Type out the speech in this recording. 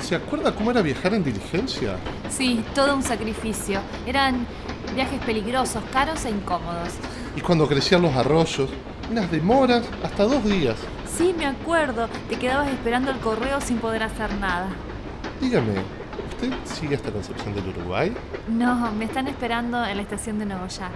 ¿Se acuerda cómo era viajar en diligencia? Sí, todo un sacrificio. Eran viajes peligrosos, caros e incómodos. Y cuando crecían los arroyos, unas demoras hasta dos días. Sí, me acuerdo. Te quedabas esperando el correo sin poder hacer nada. Dígame, ¿usted sigue hasta Concepción del Uruguay? No, me están esperando en la estación de Nogoyá.